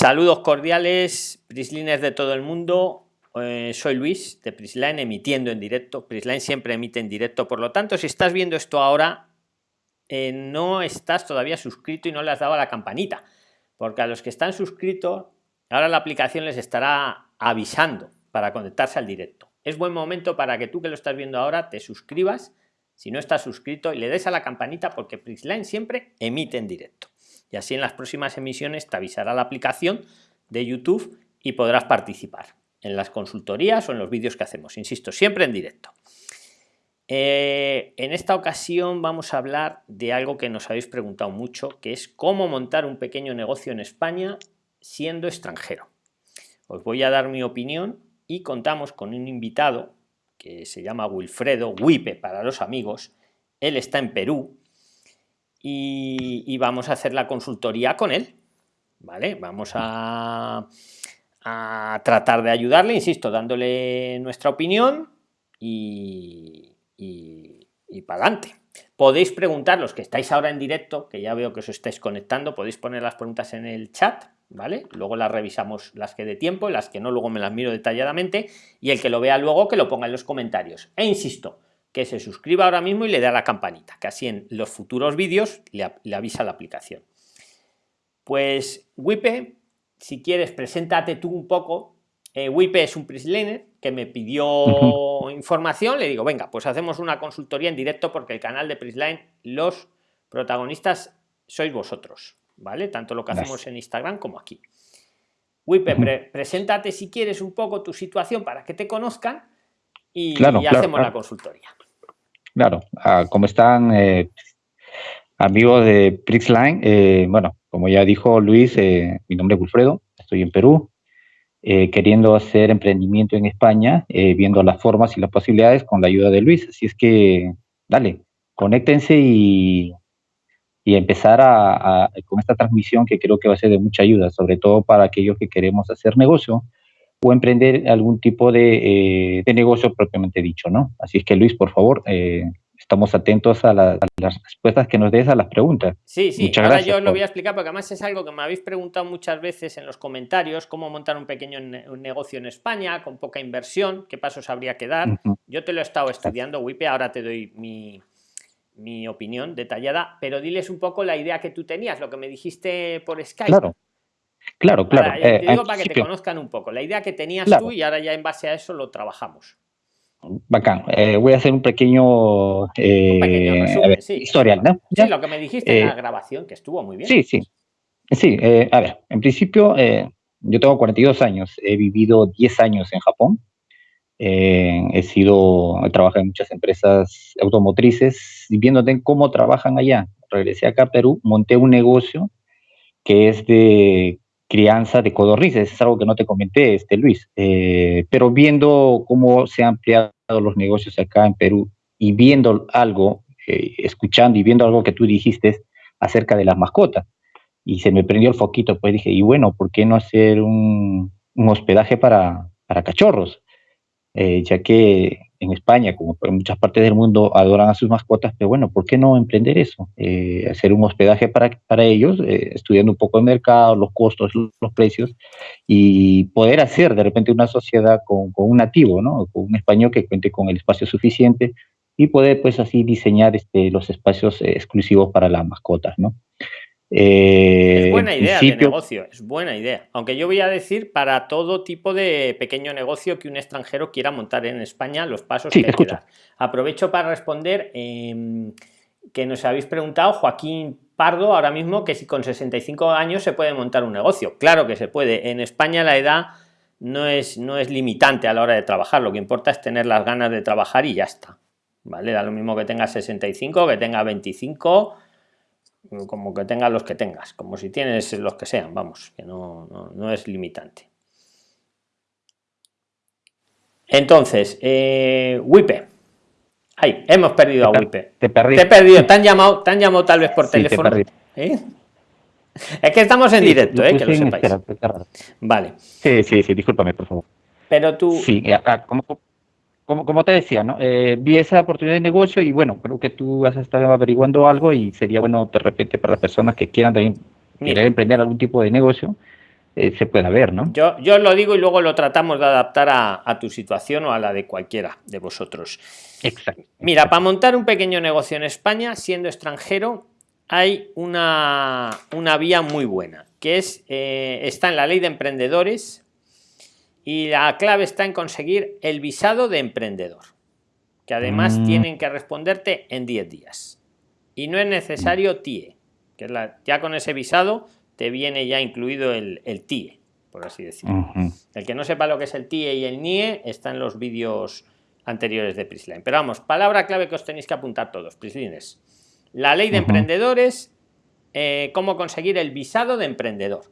Saludos cordiales, Prisliners de todo el mundo. Eh, soy Luis de Prisline emitiendo en directo. Prisline siempre emite en directo, por lo tanto, si estás viendo esto ahora, eh, no estás todavía suscrito y no le has dado a la campanita, porque a los que están suscritos, ahora la aplicación les estará avisando para conectarse al directo. Es buen momento para que tú que lo estás viendo ahora te suscribas, si no estás suscrito, y le des a la campanita, porque Prisline siempre emite en directo y así en las próximas emisiones te avisará la aplicación de YouTube y podrás participar en las consultorías o en los vídeos que hacemos, insisto, siempre en directo. Eh, en esta ocasión vamos a hablar de algo que nos habéis preguntado mucho, que es cómo montar un pequeño negocio en España siendo extranjero. Os voy a dar mi opinión y contamos con un invitado que se llama Wilfredo, Wipe para los amigos. Él está en Perú, y, vamos a hacer la consultoría con él. ¿Vale? Vamos a, a tratar de ayudarle, insisto, dándole nuestra opinión y, y, para adelante. Podéis preguntar, los que estáis ahora en directo, que ya veo que os estáis conectando, podéis poner las preguntas en el chat, ¿vale? Luego las revisamos las que de tiempo, las que no, luego me las miro detalladamente, y el que lo vea luego que lo ponga en los comentarios. E insisto, que se suscriba ahora mismo y le dé a la campanita, que así en los futuros vídeos le, avisa la aplicación. Pues Wipe, si quieres, preséntate tú un poco. Eh, Wipe es un Prisliner que me pidió información, le digo, venga, pues hacemos una consultoría en directo porque el canal de Prisline, los protagonistas sois vosotros, ¿vale? Tanto lo que hacemos en Instagram como aquí. Wipe, preséntate si quieres un poco tu situación para que te conozcan y, hacemos la consultoría. Claro, ah, como están eh, amigos de Prixline, eh, bueno, como ya dijo Luis, eh, mi nombre es Wilfredo, estoy en Perú, queriendo hacer emprendimiento en España, viendo las formas y las posibilidades con la ayuda de Luis. Así es que, dale, conéctense y, y empezar a, con esta transmisión que creo que va a ser de mucha ayuda, sobre todo para aquellos que queremos hacer negocio o emprender algún tipo de, eh, negocio propiamente dicho, ¿no? Así es que Luis, por favor, eh, estamos atentos a, las respuestas que nos des a las preguntas. Sí, sí, ahora yo lo voy a explicar porque además es algo que me habéis preguntado muchas veces en los comentarios, cómo montar un pequeño negocio en España con poca inversión, qué pasos habría que dar. Yo te lo he estado estudiando, Wipe, ahora te doy mi, mi opinión detallada, pero diles un poco la idea que tú tenías, lo que me dijiste por Skype. Claro. Claro, claro. Para, eh, digo para que te conozcan un poco. La idea que tenías tú y ahora ya en base a eso lo trabajamos. Bacán. Eh, voy a hacer un pequeño, eh, historial, ¿no? Sí, lo que me dijiste en la grabación, que estuvo muy bien. Sí, sí. Sí, a ver, en principio, yo tengo 42 años, he vivido 10 años en Japón. he sido, he trabajado en muchas empresas automotrices y viendo cómo trabajan allá. Regresé acá a Perú, monté un negocio que es de crianza de codornices, es algo que no te comenté, este Luis, eh, pero viendo cómo se han ampliado los negocios acá en Perú y viendo algo, eh, escuchando y viendo algo que tú dijiste acerca de las mascotas, y se me prendió el foquito, pues dije, y bueno, ¿por qué no hacer un, hospedaje para, para cachorros? Eh, ya que en España, como en muchas partes del mundo, adoran a sus mascotas, pero bueno, ¿por qué no emprender eso? Eh, hacer un hospedaje para, para ellos, eh, estudiando un poco el mercado, los costos, los precios, y poder hacer de repente una sociedad con, con un nativo, ¿no? Con un español que cuente con el espacio suficiente y poder pues así diseñar este, los espacios exclusivos para las mascotas, ¿no? Es eh, buena idea de negocio, es buena idea. Aunque yo voy a decir para todo tipo de pequeño negocio que un extranjero quiera montar en España, los pasos que hay que dar. Aprovecho para responder em, que nos habéis preguntado, Joaquín Pardo, ahora mismo, que si con 65 años se puede montar un negocio. Claro que se puede. En España la edad no es, no es limitante a la hora de trabajar. Lo que importa es tener las ganas de trabajar y ya está. ¿Vale? Da lo mismo que tenga 65, que tenga 25 como que tengas los que tengas, como si tienes los que sean, vamos, que no, no, es limitante. Entonces, eh, Wipe. Ay, hemos perdido a Wipe. Te, perdí. Te he perdido. Te han llamado, te han llamado tal vez por teléfono. ¿Eh? Es que estamos en directo, ¿eh? que lo sepáis. vale. Sí, sí, sí, discúlpame, por favor. Pero tú. Sí, como, como, como te decía, ¿no? Eh, vi esa oportunidad de negocio y bueno, creo que tú has estado averiguando algo y sería bueno de repente para las personas que quieran también querer emprender algún tipo de negocio, eh, se pueda ver, ¿no? Yo, yo lo digo y luego lo tratamos de adaptar a, a, tu situación o a la de cualquiera de vosotros. Exacto. Mira, para montar un pequeño negocio en España, siendo extranjero, hay una, una vía muy buena, que es, eh, está en la ley de emprendedores y la clave está en conseguir el visado de emprendedor, que además mm. tienen que responderte en 10 días. Y no es necesario TIE, que es la, ya con ese visado te viene ya incluido el, el TIE, por así decirlo. El que no sepa lo que es el TIE y el NIE está en los vídeos anteriores de Prisline. Pero vamos, palabra clave que os tenéis que apuntar todos, Prislines. La ley de emprendedores, eh, cómo conseguir el visado de emprendedor.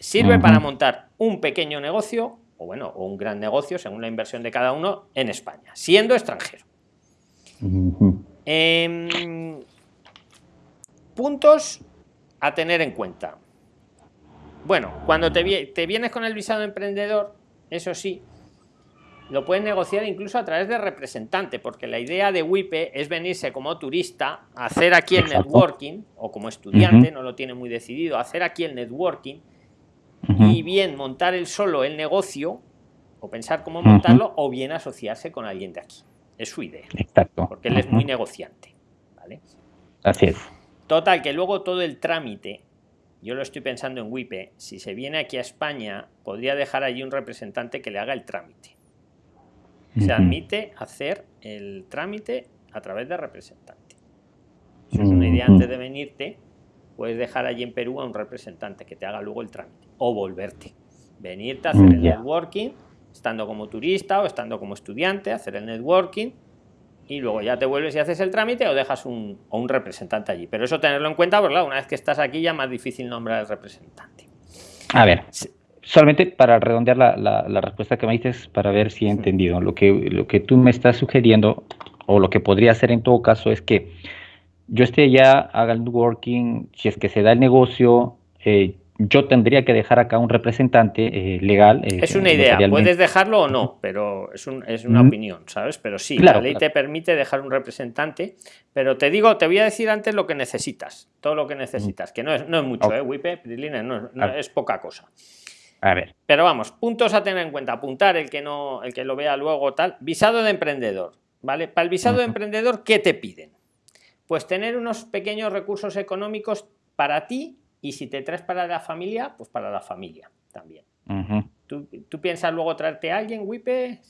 Sirve para montar un pequeño negocio, o bueno, o un gran negocio, según la inversión de cada uno, en España, siendo extranjero. Em, puntos a tener en cuenta. Bueno, cuando te, te vienes con el visado de emprendedor, eso sí, lo pueden negociar incluso a través de representante, porque la idea de WIPE es venirse como turista, hacer aquí el networking, o como estudiante, no lo tiene muy decidido, hacer aquí el networking, y bien montar el solo el negocio, o pensar cómo montarlo, o bien asociarse con alguien de aquí. Es su idea. Exacto. Porque él es muy negociante. ¿vale? Así es. Total, que luego todo el trámite, yo lo estoy pensando en WIPE, si se viene aquí a España, podría dejar allí un representante que le haga el trámite se admite hacer el trámite a través de representante. Si es una idea antes de venirte, puedes dejar allí en Perú a un representante que te haga luego el trámite o volverte. Venirte a hacer el networking, estando como turista o estando como estudiante, hacer el networking y luego ya te vuelves y haces el trámite o dejas un, un representante allí. Pero eso tenerlo en cuenta, porque claro, una vez que estás aquí ya es más difícil nombrar al representante. A ver, solamente para redondear la, la, respuesta que me dices, para ver si he entendido. Lo que, lo que tú me estás sugiriendo, o lo que podría hacer en todo caso, es que yo esté ya, haga el networking, si es que se da el negocio, eh, yo tendría que dejar acá un representante eh, legal. Eh, es una idea, puedes dejarlo o no, pero es, un, es una opinión, ¿sabes? Pero sí, la ley te permite dejar un representante, pero te digo, te voy a decir antes lo que necesitas, todo lo que necesitas, que no es, no es mucho, ¿eh? WIPE, no, no es poca cosa. A ver. Pero vamos, puntos a tener en cuenta. Apuntar el que no, el que lo vea luego tal. Visado de emprendedor. ¿Vale? Para el visado de emprendedor, ¿qué te piden? Pues tener unos pequeños recursos económicos para ti y si te traes para la familia, pues para la familia también. ¿Tú, piensas luego traerte a alguien, Wipe?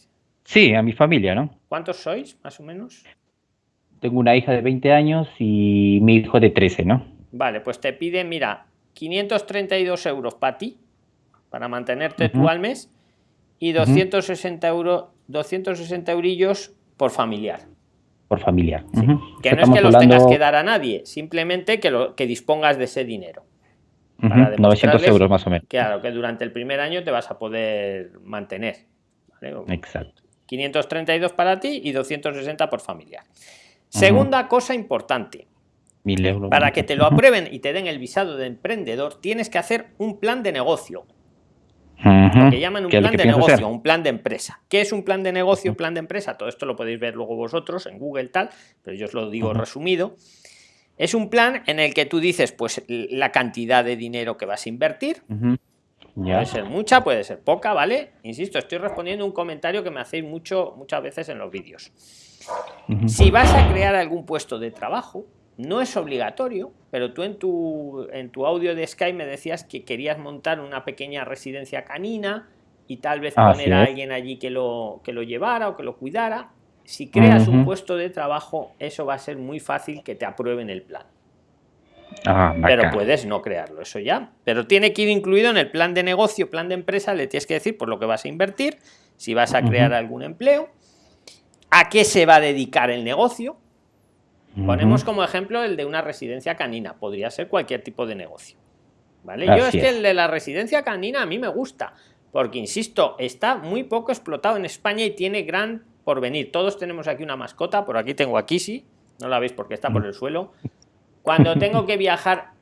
Sí, a mi familia, ¿no? ¿Cuántos sois, más o menos? Tengo una hija de 20 años y mi hijo de 13, ¿no? Vale, pues te piden, mira, 532 euros para ti, para mantenerte tú al mes y 260 euros 260 eurillos por familiar por familiar que no es que los tengas que dar a nadie simplemente que lo que dispongas de ese dinero. 900 euros más o menos. Claro que durante el primer año te vas a poder mantener exacto. 532 para ti y 260 por familiar. Segunda cosa importante. Para que te lo aprueben y te den el visado de emprendedor tienes que hacer un plan de negocio lo que llaman un plan de negocio, un plan de empresa. ¿Qué es un plan de negocio, un plan de empresa? Todo esto lo podéis ver luego vosotros en Google tal, pero yo os lo digo resumido. Es un plan en el que tú dices pues la cantidad de dinero que vas a invertir. Puede ser mucha, puede ser poca, ¿vale? Insisto, estoy respondiendo un comentario que me hacéis mucho, muchas veces en los vídeos. Si vas a crear algún puesto de trabajo, no es obligatorio, pero tú en tu, en tu audio de Skype me decías que querías montar una pequeña residencia canina y tal vez poner a alguien allí que lo, que lo llevara o que lo cuidara. Si creas un puesto de trabajo, eso va a ser muy fácil que te aprueben el plan. Ah, pero puedes no crearlo, eso ya. Pero tiene que ir incluido en el plan de negocio, plan de empresa, le tienes que decir por lo que vas a invertir, si vas a crear algún empleo, a qué se va a dedicar el negocio, Ponemos como ejemplo el de una residencia canina, podría ser cualquier tipo de negocio. ¿Vale? Yo es que el de la residencia canina a mí me gusta, porque insisto, está muy poco explotado en España y tiene gran porvenir. Todos tenemos aquí una mascota, por aquí tengo a Kisi, no la veis porque está por el suelo. Cuando tengo que viajar,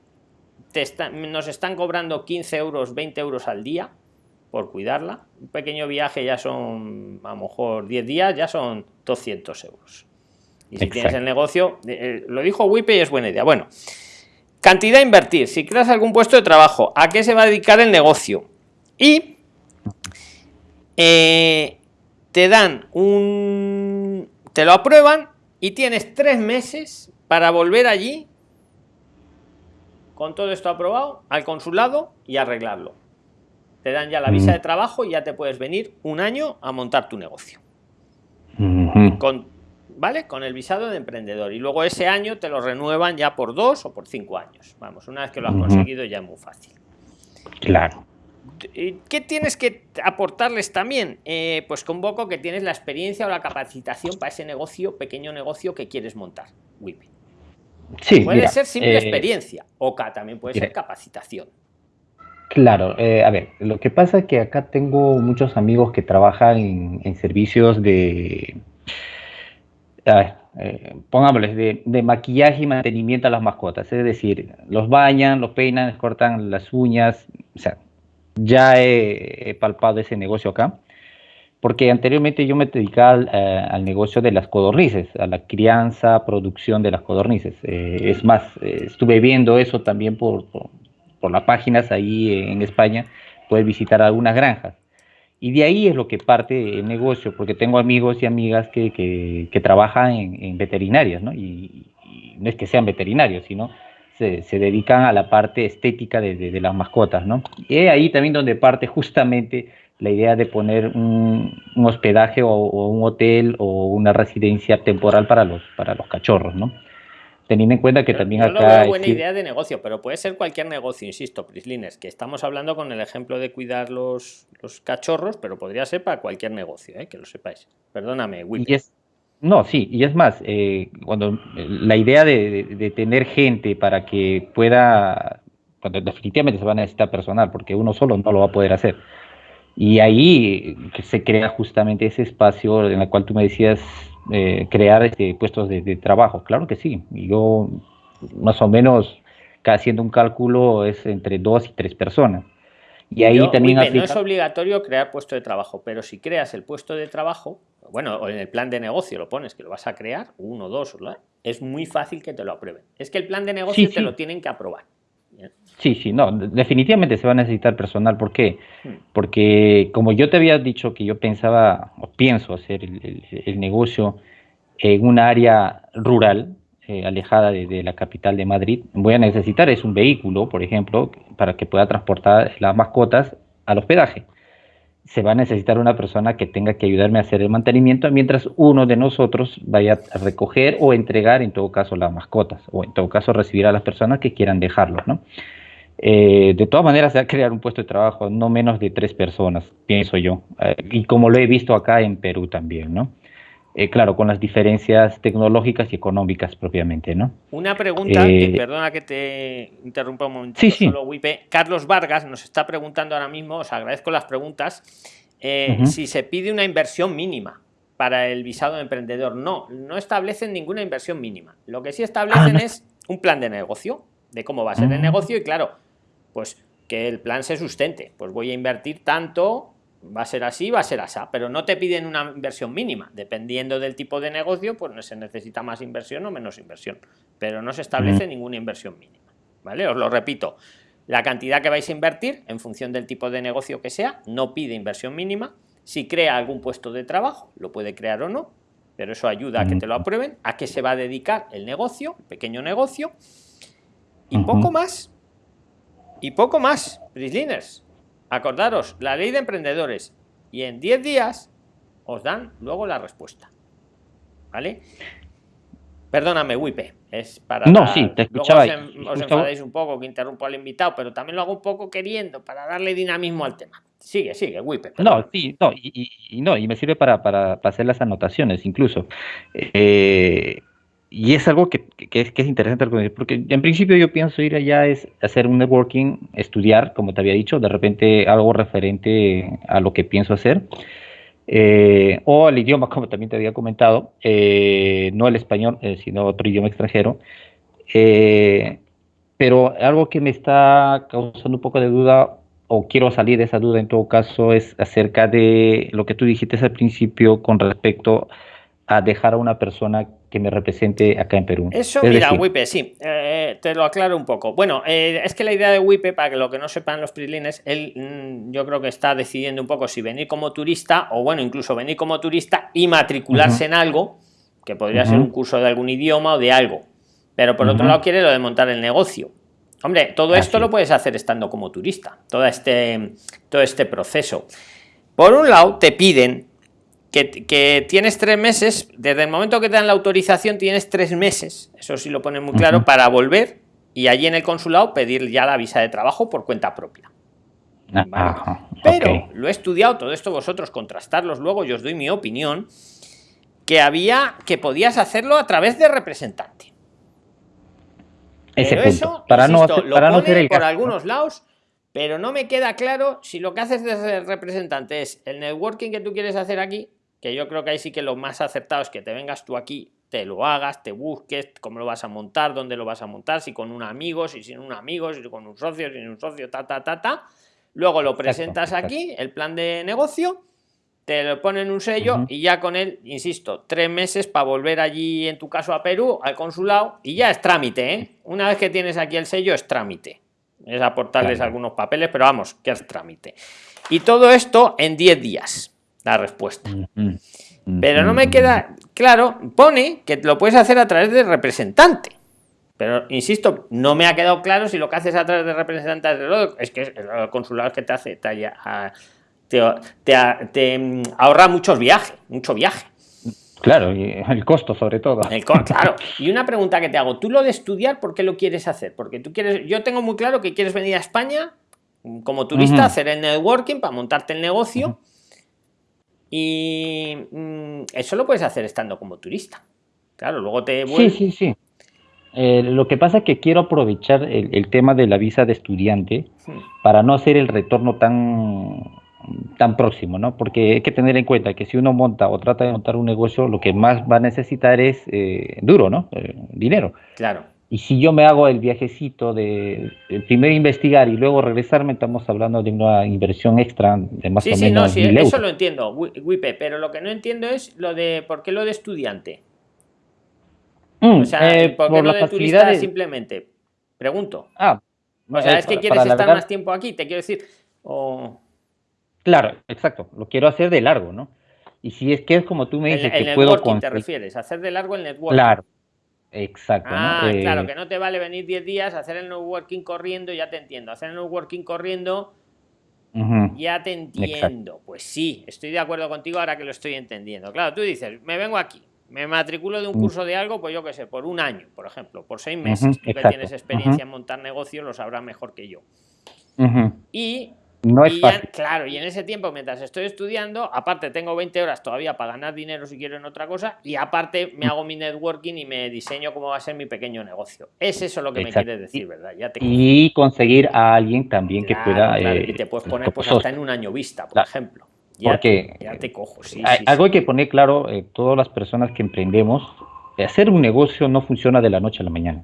nos están cobrando 15 euros, 20 euros al día por cuidarla. Un pequeño viaje ya son, a lo mejor 10 días, ya son 200 euros. Y si tienes el negocio, eh, lo dijo Wipe y es buena idea. Bueno, cantidad a invertir. Si creas algún puesto de trabajo, ¿a qué se va a dedicar el negocio? Y eh, te dan un... te lo aprueban y tienes tres meses para volver allí con todo esto aprobado al consulado y arreglarlo. Te dan ya la visa de trabajo y ya te puedes venir un año a montar tu negocio. Con, ¿Vale? Con el visado de emprendedor. Y luego ese año te lo renuevan ya por dos o por cinco años. Vamos, una vez que lo has conseguido ya es muy fácil. Claro. ¿Qué tienes que aportarles también? Eh, pues convoco que tienes la experiencia o la capacitación para ese negocio, pequeño negocio que quieres montar. Sí, puede ser simple eh, experiencia o también puede ser capacitación. Claro, eh, a ver, lo que pasa es que acá tengo muchos amigos que trabajan en, servicios de, eh, pongámosles, de, maquillaje y mantenimiento a las mascotas, es decir, los bañan, los peinan, les cortan las uñas, o sea, ya he palpado ese negocio acá porque anteriormente yo me dedicaba eh, al, negocio de las codornices, a la crianza, producción de las codornices. Eh, es más, eh, estuve viendo eso también por, por, las páginas ahí en España, puedes visitar algunas granjas. Y de ahí es lo que parte el negocio, porque tengo amigos y amigas que, que, trabajan en, veterinarias, ¿no? Y, no es que sean veterinarios, sino se, se dedican a la parte estética de, de, las mascotas, ¿no? Y ahí también donde parte justamente la idea de poner un, hospedaje o, un hotel o una residencia temporal para los, para los cachorros, ¿no? Teniendo en cuenta que también acá... Es una buena idea de negocio, pero puede ser cualquier negocio, insisto, Prislines, que estamos hablando con el ejemplo de cuidar los, los cachorros, pero podría ser para cualquier negocio, ¿eh? que lo sepáis. Perdóname, Will. no, sí, y es más, eh, cuando la idea de, de, tener gente para que pueda, cuando definitivamente se va a necesitar personal, porque uno solo no lo va a poder hacer y ahí se crea justamente ese espacio en el cual tú me decías eh, crear este, puestos de, trabajo. Claro que sí. Yo más o menos, haciendo un cálculo, es entre dos y tres personas. Y ahí también... No es obligatorio crear puesto de trabajo, pero si creas el puesto de trabajo, bueno, o en el plan de negocio lo pones, que lo vas a crear, uno, dos, es muy fácil que te lo aprueben. Es que el plan de negocio te lo tienen que aprobar. Sí, sí, no, definitivamente se va a necesitar personal. ¿Por qué? Hmm. Porque como yo te había dicho que yo pensaba o pienso hacer el, negocio en un área rural, eh, alejada de, la capital de Madrid, voy a necesitar es un vehículo, por ejemplo, para que pueda transportar las mascotas al hospedaje se va a necesitar una persona que tenga que ayudarme a hacer el mantenimiento mientras uno de nosotros vaya a recoger o entregar en todo caso las mascotas o en todo caso recibir a las personas que quieran dejarlos, ¿no? Eh, de todas maneras se va a crear un puesto de trabajo no menos de tres personas, pienso yo, eh, y como lo he visto acá en Perú también, ¿no? Eh, claro, con las diferencias tecnológicas y económicas propiamente, ¿no? Una pregunta, eh, perdona que te interrumpa un momento, sí, sí. Carlos Vargas nos está preguntando ahora mismo, os agradezco las preguntas, eh, si se pide una inversión mínima para el visado de emprendedor. No, no establecen ninguna inversión mínima. Lo que sí establecen ah, es un plan de negocio, de cómo va a ser el ah. negocio y claro, pues que el plan se sustente. Pues voy a invertir tanto va a ser así, va a ser así, pero no te piden una inversión mínima. Dependiendo del tipo de negocio, pues no se necesita más inversión o menos inversión, pero no se establece ninguna inversión mínima. ¿Vale? Os lo repito, la cantidad que vais a invertir en función del tipo de negocio que sea, no pide inversión mínima. Si crea algún puesto de trabajo, lo puede crear o no, pero eso ayuda a que te lo aprueben, a qué se va a dedicar el negocio, el pequeño negocio, y poco más. Y poco más, Prisliners. Acordaros, la ley de emprendedores. Y en 10 días os dan luego la respuesta. ¿Vale? Perdóname, Wipe. Es para. No, sí, te escuchaba. os, enfadéis un poco que interrumpo al invitado, pero también lo hago un poco queriendo para darle dinamismo al tema. Sigue, sigue, Wipe. No, sí, no, y, no, y me sirve para, para, para hacer las anotaciones incluso. Eh, y es algo que, es, que es interesante, porque en principio yo pienso ir allá es hacer un networking, estudiar, como te había dicho, de repente algo referente a lo que pienso hacer, eh, o al idioma, como también te había comentado, eh, no el español, eh, sino otro idioma extranjero. pero algo que me está causando un poco de duda, o quiero salir de esa duda en todo caso, es acerca de lo que tú dijiste al principio con respecto a dejar a una persona que me represente acá en Perú. Eso, mira, WIPE, sí, eh, te lo aclaro un poco. Bueno, eh, es que la idea de WIPE, para que lo que no sepan los prislines, él mm, yo creo que está decidiendo un poco si venir como turista o bueno, incluso venir como turista y matricularse en algo, que podría ser un curso de algún idioma o de algo. Pero por otro lado quiere lo de montar el negocio. Hombre, todo esto lo puedes hacer estando como turista, todo este, todo este proceso. Por un lado, te piden que, tienes tres meses, desde el momento que te dan la autorización tienes tres meses, eso sí lo pone muy claro, para volver y allí en el consulado pedir ya la visa de trabajo por cuenta propia. Ah, Pero lo he estudiado todo esto vosotros, contrastarlos luego, yo os doy mi opinión, que había, que podías hacerlo a través de representante. Ese punto, para no, para no hacer el por algunos lados, pero no me queda claro si lo que haces de representante es el networking que tú quieres hacer aquí que yo creo que ahí sí que lo más acertado es que te vengas tú aquí, te lo hagas, te busques, cómo lo vas a montar, dónde lo vas a montar, si con un amigo, si sin un amigo, si con un socio, sin un socio, ta, ta, ta, ta. Luego lo presentas aquí, el plan de negocio, te lo ponen un sello y ya con él, insisto, tres meses para volver allí, en tu caso a Perú, al consulado, y ya es trámite, ¿eh? Una vez que tienes aquí el sello, es trámite. Es aportarles algunos papeles, pero vamos, que es trámite. Y todo esto en 10 días la respuesta. Pero no me queda claro, pone que lo puedes hacer a través de representante. Pero insisto, no me ha quedado claro si lo que haces a través de representante es que el consulado que te hace te, te, mm, ahorra muchos viajes, mucho viaje. Claro, y el costo sobre todo. El claro. Y una pregunta que te hago, tú lo de estudiar, ¿por qué lo quieres hacer? Porque tú quieres, yo tengo muy claro que quieres venir a España como turista, hacer el networking para montarte el negocio. Y mm, eso lo puedes hacer estando como turista. Claro, luego te Sí, sí, sí. Eh, lo que pasa es que quiero aprovechar el, tema de la visa de estudiante para no hacer el retorno tan, tan próximo, ¿no? Porque hay que tener en cuenta que si uno monta o trata de montar un negocio, lo que más va a necesitar es eh, duro, ¿no? Eh, dinero. Claro. Y si yo me hago el viajecito de, primero investigar y luego regresarme, estamos hablando de una inversión extra de más o menos. Sí, sí, eso lo entiendo, Wipe, pero lo que no entiendo es lo de por qué lo de estudiante. Mm, o sea, eh, ¿por qué lo de turista simplemente? Pregunto. Ah, o sea, es que quieres estar más tiempo aquí, te quiero decir. Claro, exacto. Lo quiero hacer de largo, ¿no? Y si es que es como tú me dices el, que puedo. te refieres, hacer de largo el networking. Claro. Exacto. Ah, claro, eh, que no te vale venir 10 días, hacer el networking corriendo, ya te entiendo. Hacer el networking corriendo, ya te entiendo. Pues sí, estoy de acuerdo contigo ahora que lo estoy entendiendo. Claro, tú dices, me vengo aquí, me matriculo de un mm. curso de algo, pues yo qué sé, por un año, por ejemplo, por seis meses. Tú que tienes experiencia en montar negocios, lo sabrás mejor que yo. Y no es fácil. claro, y en ese tiempo, mientras estoy estudiando, aparte tengo 20 horas todavía para ganar dinero si quiero en otra cosa, y aparte me hago mi networking y me diseño cómo va a ser mi pequeño negocio. Es eso lo que me quieres decir, ¿verdad? y conseguir a alguien también que pueda... y te puedes poner pues, hasta en un año vista, por ejemplo. Ya porque te, ya te cojo, sí, Algo hay que poner claro, eh, todas las personas que emprendemos, hacer un negocio no funciona de la noche a la mañana.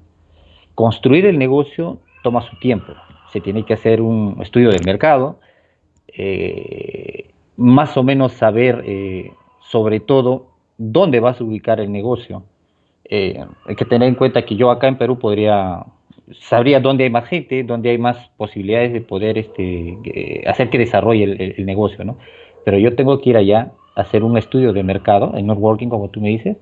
Construir el negocio toma su tiempo se tiene que hacer un estudio del mercado, eh, más o menos saber eh, sobre todo dónde vas a ubicar el negocio. Eh, hay que tener en cuenta que yo acá en Perú podría, sabría dónde hay más gente, dónde hay más posibilidades de poder este, hacer que desarrolle el, negocio, ¿no? Pero yo tengo que ir allá, hacer un estudio de mercado, en networking, como tú me dices,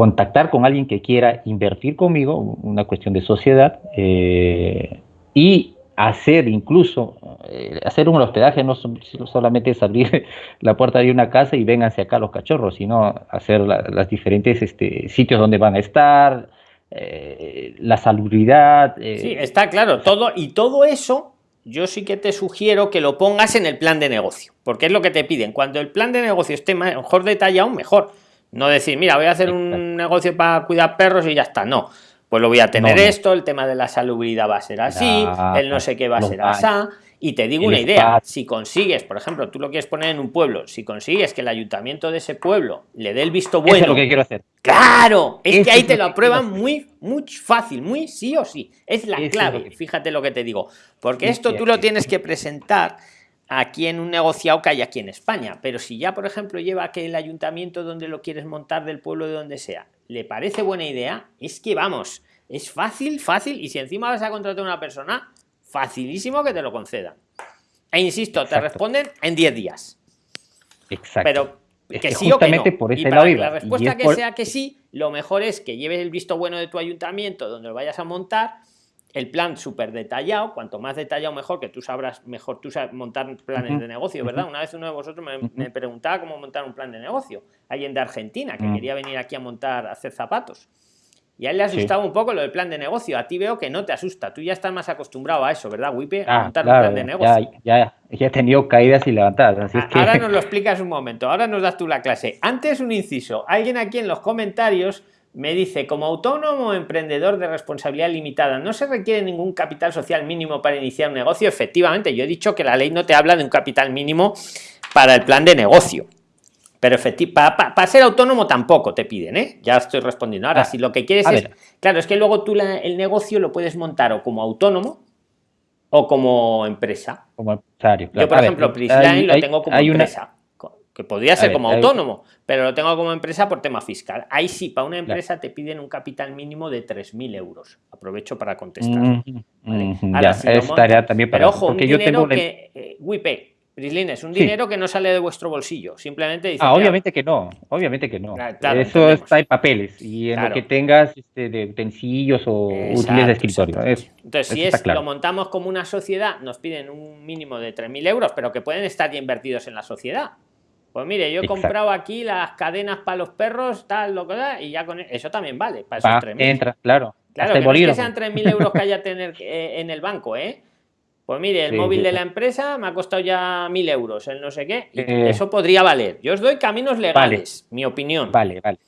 contactar con alguien que quiera invertir conmigo, una cuestión de sociedad, eh, y hacer incluso, eh, hacer un hospedaje no solamente es abrir la puerta de una casa y vénganse acá los cachorros, sino hacer las diferentes este, sitios donde van a estar, eh, la salubridad. sí, está claro, todo, y todo eso yo sí que te sugiero que lo pongas en el plan de negocio, porque es lo que te piden. Cuando el plan de negocio esté mejor detallado, mejor. No decir, mira, voy a hacer un negocio para cuidar perros y ya está. No, pues lo voy a tener esto, el tema de la salubridad va a ser así, el no sé qué va a ser así. Y te digo una idea, si consigues, por ejemplo, tú lo quieres poner en un pueblo, si consigues que el ayuntamiento de ese pueblo le dé el visto bueno. es lo que quiero hacer. Claro, es que ahí te lo aprueban muy, muy fácil, muy sí o sí. Es la clave, fíjate lo que te digo. Porque esto tú lo tienes que presentar aquí en un negociado que hay aquí en España. Pero si ya, por ejemplo, lleva que el ayuntamiento donde lo quieres montar, del pueblo de donde sea, le parece buena idea, es que vamos, es fácil, fácil, y si encima vas a contratar a una persona, facilísimo que te lo concedan. E insisto, te responden en 10 días. Exacto. Pero que, sí o que no. Por ese y para la respuesta que sea que sí, lo mejor es que lleves el visto bueno de tu ayuntamiento donde lo vayas a montar el plan súper detallado, cuanto más detallado mejor, que tú sabrás mejor tú sabes montar planes de negocio, ¿verdad? Una vez uno de vosotros me, preguntaba cómo montar un plan de negocio, alguien de Argentina que mm. quería venir aquí a montar, a hacer zapatos. Y a él le asustaba un poco lo del plan de negocio. A ti veo que no te asusta. Tú ya estás más acostumbrado a eso, ¿verdad, Wipe? A ah, montar un plan de negocio. Ya, ya, he tenido caídas y levantadas. Ahora nos lo explicas un momento. Ahora nos das tú la clase. Antes un inciso. Alguien aquí en los comentarios me dice, como autónomo emprendedor de responsabilidad limitada, ¿no se requiere ningún capital social mínimo para iniciar un negocio? Efectivamente, yo he dicho que la ley no te habla de un capital mínimo para el plan de negocio. Pero para, para, ser autónomo tampoco te piden, ¿eh? Ya estoy respondiendo. Ahora, ah, si lo que quieres es... Claro, es que luego tú el negocio lo puedes montar o como autónomo o como empresa. Como empresario. Yo, por ejemplo, Prisline lo tengo como empresa que podría ser como autónomo, pero lo tengo como empresa por tema fiscal. Ahí sí, para una empresa te piden un capital mínimo de 3.000 euros. Aprovecho para contestar. también pero ojo, un dinero que, eh, es un dinero que no sale de vuestro bolsillo, simplemente dice, Ah, obviamente que no, obviamente que no. Eso está en papeles y en lo que tengas este, de utensilios o útiles de escritorio. Entonces, si es, lo montamos como una sociedad, nos piden un mínimo de 3.000 euros, pero que pueden estar ya invertidos en la sociedad. Pues mire, yo he comprado aquí las cadenas para los perros, tal, lo que da, y ya con e-, eso también vale, para esos 3.000. Entra, claro. Claro, que no es que sean 3.000 euros que haya tener eh, en el banco, ¿eh? Pues mire, el móvil de la empresa me ha costado ya 1.000 euros, el no sé qué, eh. eso podría valer. Yo os doy caminos legales, mi opinión. Vale, vale.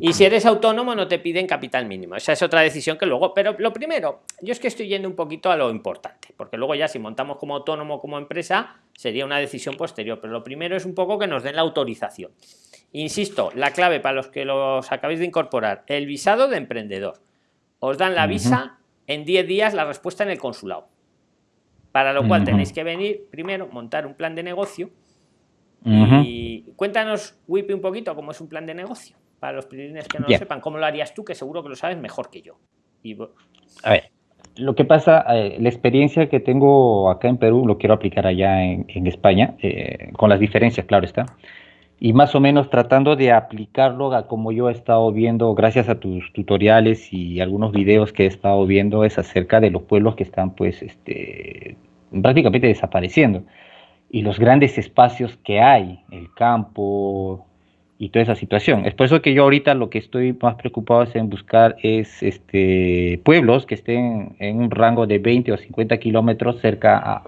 Y si eres autónomo no te piden capital mínimo. Esa es otra decisión que luego... Pero lo primero, yo es que estoy yendo un poquito a lo importante, porque luego ya si montamos como autónomo como empresa sería una decisión posterior. Pero lo primero es un poco que nos den la autorización. Insisto, la clave para los que los acabéis de incorporar, el visado de emprendedor. Os dan la visa en 10 días la respuesta en el consulado. Para lo cual tenéis que venir primero, montar un plan de negocio. Y cuéntanos, Wipi, un poquito cómo es un plan de negocio para los pilines que no lo sepan, ¿cómo lo harías tú? Que seguro que lo sabes mejor que yo. A ver, lo que pasa, eh, la experiencia que tengo acá en Perú lo quiero aplicar allá en, España, eh, con las diferencias, claro está. Y más o menos tratando de aplicarlo a como yo he estado viendo, gracias a tus tutoriales y algunos videos que he estado viendo, es acerca de los pueblos que están pues este, prácticamente desapareciendo. Y los grandes espacios que hay, el campo, y toda esa situación. Es por eso que yo ahorita lo que estoy más preocupado es en buscar es este pueblos que estén en un rango de 20 o 50 kilómetros cerca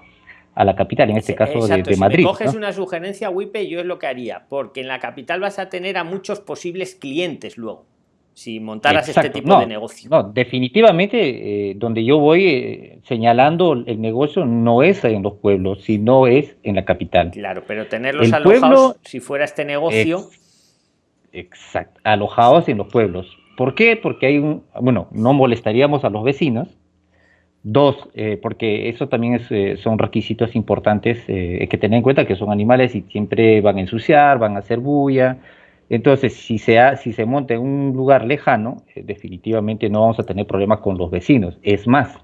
a, la capital, en este caso de, si Madrid. Si coges una sugerencia, Wipe, yo es lo que haría, porque en la capital vas a tener a muchos posibles clientes luego, si montaras este tipo de negocio. No, definitivamente, eh, donde yo voy eh, señalando el negocio no es en los pueblos, sino es en la capital. Claro, pero tenerlos alojados, si fuera este negocio... Exacto, alojados en los pueblos. ¿Por qué? Porque hay un, bueno, no molestaríamos a los vecinos. Dos, eh, porque eso también eh, son requisitos importantes. Eh, que tener en cuenta que son animales y siempre van a ensuciar, van a hacer bulla. Entonces, si se, si se monta en un lugar lejano, definitivamente no vamos a tener problemas con los vecinos. Es más,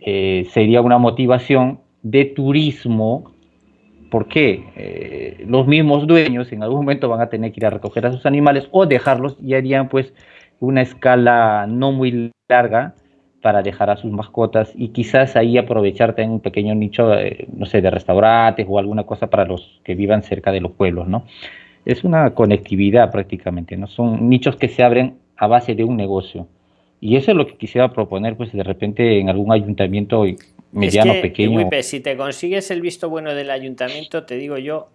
sería una motivación de turismo ¿Por qué? Eh, los mismos dueños en algún momento van a tener que ir a recoger a sus animales o dejarlos y harían pues una escala no muy larga para dejar a sus mascotas y quizás ahí aprovechar en un pequeño nicho, no sé, de restaurantes o alguna cosa para los que vivan cerca de los pueblos, ¿no? Es una conectividad prácticamente, ¿no? Son nichos que se abren a base de un negocio. Y eso es lo que quisiera proponer, pues de repente en algún ayuntamiento mediano, pequeño. si te consigues el visto bueno del ayuntamiento, te digo yo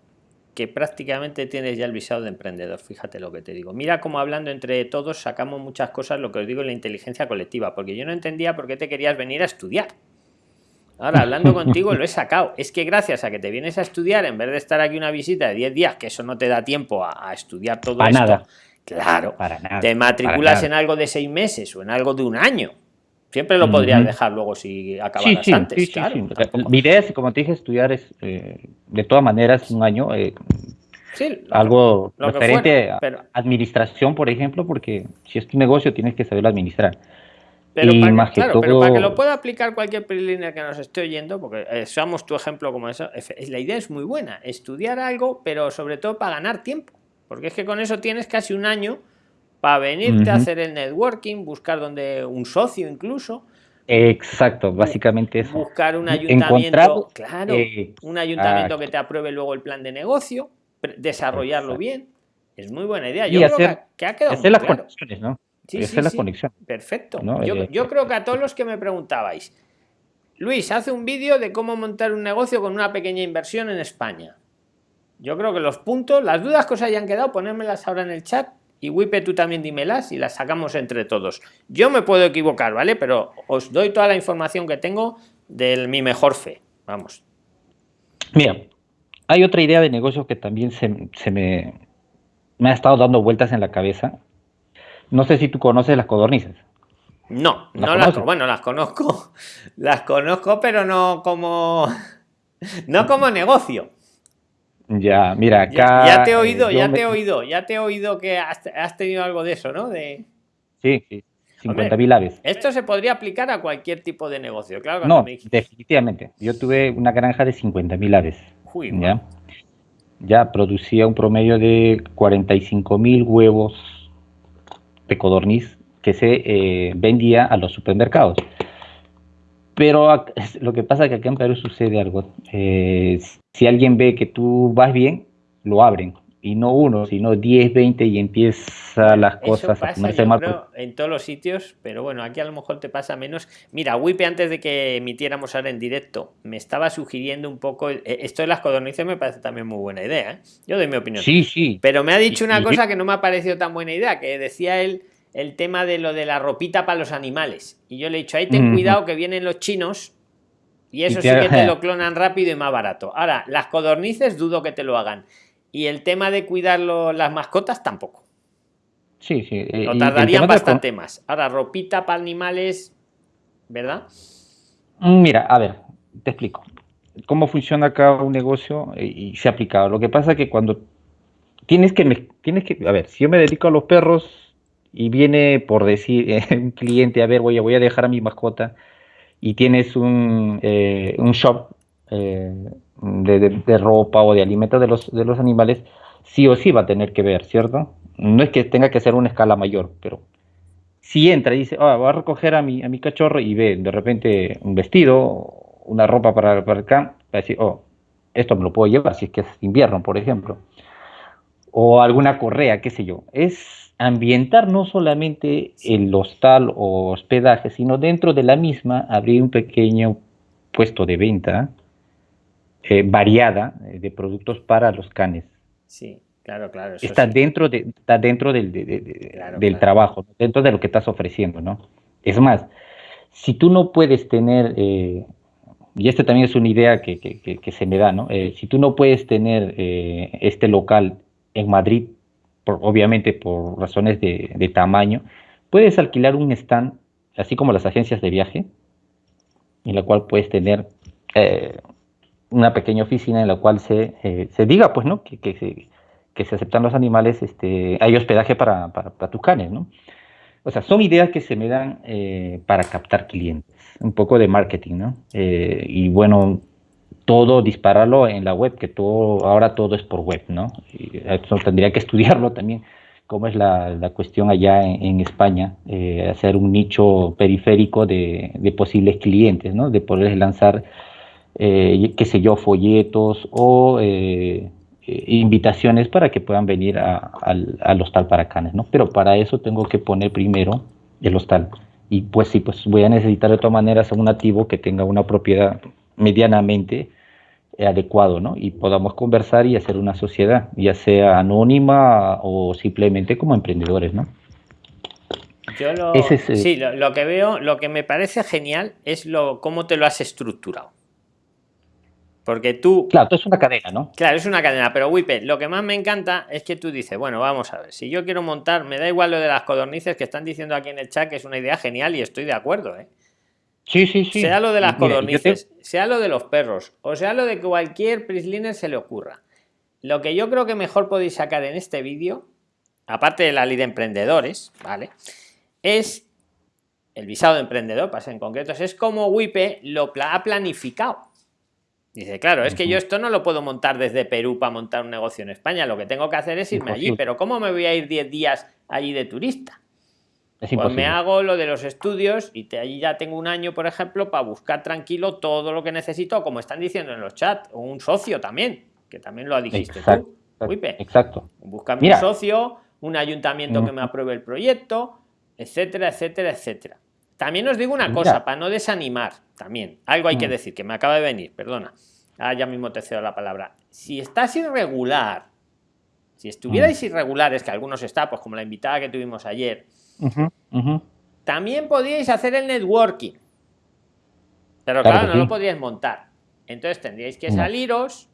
que prácticamente tienes ya el visado de emprendedor, fíjate lo que te digo. Mira cómo hablando entre todos sacamos muchas cosas, lo que os digo la inteligencia colectiva, porque yo no entendía por qué te querías venir a estudiar. Ahora, hablando contigo, lo he sacado. Es que gracias a que te vienes a estudiar, en vez de estar aquí una visita de 10 días, que eso no te da tiempo a, estudiar todo esto. Nada. Claro. Para nada, te matriculas en algo de seis meses o en algo de un año Siempre lo podrías dejar luego si acabaras antes. Mi idea es, como te dije, estudiar es, eh, de todas maneras, un año. Eh, algo referente a administración, por ejemplo, porque si es tu negocio tienes que saber administrar. Pero, para, que, pero para que lo pueda aplicar cualquier PRIXLINER que nos esté oyendo, porque eh, somos tu ejemplo como eso, la idea es muy buena, estudiar algo, pero sobre todo para ganar tiempo, porque es que con eso tienes casi un año para venirte a hacer el networking, buscar donde un socio incluso. Exacto, básicamente eso. Buscar un ayuntamiento, claro, eh, un ayuntamiento que te apruebe luego el plan de negocio, desarrollarlo bien. Es muy buena idea. Yo creo que, ha quedado hacer las conexiones, ¿no? Sí, sí, la conexión. Perfecto. Yo, eh, yo creo que a todos los que me preguntabais, Luis, hace un vídeo de cómo montar un negocio con una pequeña inversión en España. Yo creo que los puntos, las dudas que os hayan quedado, ponérmelas ahora en el chat y Wipe tú también dímelas y las sacamos entre todos. Yo me puedo equivocar, ¿vale? Pero os doy toda la información que tengo de mi mejor fe. Vamos. Mira, hay otra idea de negocio que también se, me, me ha estado dando vueltas en la cabeza. No sé si tú conoces las codornices. No, no las, bueno, las conozco. Las conozco, pero no como no como negocio. Ya, mira, acá. Ya, te he oído, ya te he oído, ya te he oído que has, tenido algo de eso, ¿no? De... Sí, sí. 50.000 aves. Esto se podría aplicar a cualquier tipo de negocio, claro. No, definitivamente. Yo tuve una granja de 50.000 aves. ¿ya? ya producía un promedio de 45.000 huevos de codorniz que se eh, vendía a los supermercados. Pero lo que pasa es que acá en Perú sucede algo. Eh, si alguien ve que tú vas bien, lo abren. Y no uno, sino 10, 20 y empieza las cosas a ponerse mal. en todos los sitios, pero bueno, aquí a lo mejor te pasa menos. Mira, Wipe, antes de que emitiéramos ahora en directo, me estaba sugiriendo un poco. Eh, esto de las codornices me parece también muy buena idea. ¿eh? Yo doy mi opinión. Sí, sí. Pero me ha dicho una cosa que no me ha parecido tan buena idea, que decía él el tema de lo de la ropita para los animales. Y yo le he dicho, ahí ten cuidado que vienen los chinos y eso sí que te lo clonan rápido y más barato. Ahora, las codornices dudo que te lo hagan. Y el tema de cuidar las mascotas tampoco. Sí, sí. Lo tardarían bastante más. Ahora, ropita para animales, ¿verdad? Mm, mira, a ver, te explico. Cómo funciona acá un negocio eh, y se ha aplicado. Lo que pasa es que cuando tienes que, tienes que, a ver, si yo me dedico a los perros, y viene por decir eh, un cliente, a ver, voy a, voy a dejar a mi mascota y tienes un, eh, un shop eh, de, ropa o de alimentos de los, de los animales, sí o sí va a tener que ver, ¿cierto? No es que tenga que ser una escala mayor, pero si entra y dice, oh, voy a recoger a mi, a mi cachorro y ve de repente un vestido, una ropa para, para camp, va a decir, oh, esto me lo puedo llevar si es que es invierno, por ejemplo. O alguna correa, qué sé yo. Es ambientar no solamente el hostal o hospedaje, sino dentro de la misma abrir un pequeño puesto de venta eh, variada eh, de productos para los canes. Sí, claro, claro. está, dentro de, está dentro del, del trabajo, dentro de lo que estás ofreciendo, ¿no? Es más, si tú no puedes tener, eh, y esta también es una idea que, que se me da, ¿no? si tú no puedes tener este local en Madrid obviamente por razones de, tamaño, puedes alquilar un stand, así como las agencias de viaje, en la cual puedes tener eh, una pequeña oficina en la cual se, eh, se diga, pues, ¿no? Que, que, se, aceptan los animales, este, hay hospedaje para, para, para canes, ¿no? O sea, son ideas que se me dan eh, para captar clientes, un poco de marketing, ¿no? y bueno, todo dispararlo en la web, que todo, ahora todo es por web, ¿no? Y eso tendría que estudiarlo también, cómo es la, cuestión allá en, España, eh, hacer un nicho periférico de, posibles clientes, ¿no? De poder lanzar, eh, qué sé yo, folletos o eh, invitaciones para que puedan venir al, al, hostal para canes, ¿no? Pero para eso tengo que poner primero el hostal. Y pues sí, pues voy a necesitar de todas maneras a un nativo que tenga una propiedad medianamente adecuado, ¿no? Y podamos conversar y hacer una sociedad, ya sea anónima o simplemente como emprendedores, ¿no? Yo lo, eh, sí, lo, que veo, lo que me parece genial es lo cómo te lo has estructurado. Porque tú... Claro, es una cadena, ¿no? Claro, es una cadena, pero Wipe, lo que más me encanta es que tú dices, bueno, vamos a ver, si yo quiero montar, me da igual lo de las codornices que están diciendo aquí en el chat, que es una idea genial y estoy de acuerdo, ¿eh? Sí, sí, sí. Sea lo de las codornices, sea lo de los perros, o sea lo de cualquier prisliner se le ocurra. Lo que yo creo que mejor podéis sacar en este vídeo, aparte de la ley de emprendedores, ¿vale? Es el visado de emprendedor, para ser en concretos, es como WIPE lo ha planificado. Dice, claro, es que yo esto no lo puedo montar desde Perú para montar un negocio en España. Lo que tengo que hacer es irme allí. Pero ¿cómo me voy a ir 10 días allí de turista? Pues me hago lo de los estudios y te, allí ya tengo un año, por ejemplo, para buscar tranquilo todo lo que necesito, como están diciendo en los chats, o un socio también, que también lo dijiste exacto, tú. Exacto. Buscar un socio, un ayuntamiento que me apruebe el proyecto, etcétera, etcétera, etcétera. También os digo una cosa, para no desanimar, también, algo hay que mm. decir, que me acaba de venir, perdona. Ah, ya mismo te cedo la palabra. Si estás irregular, si estuvierais mm. irregulares, que algunos está, pues como la invitada que tuvimos ayer, también podríais hacer el networking. Pero claro, no lo podríais montar. Entonces tendríais que saliros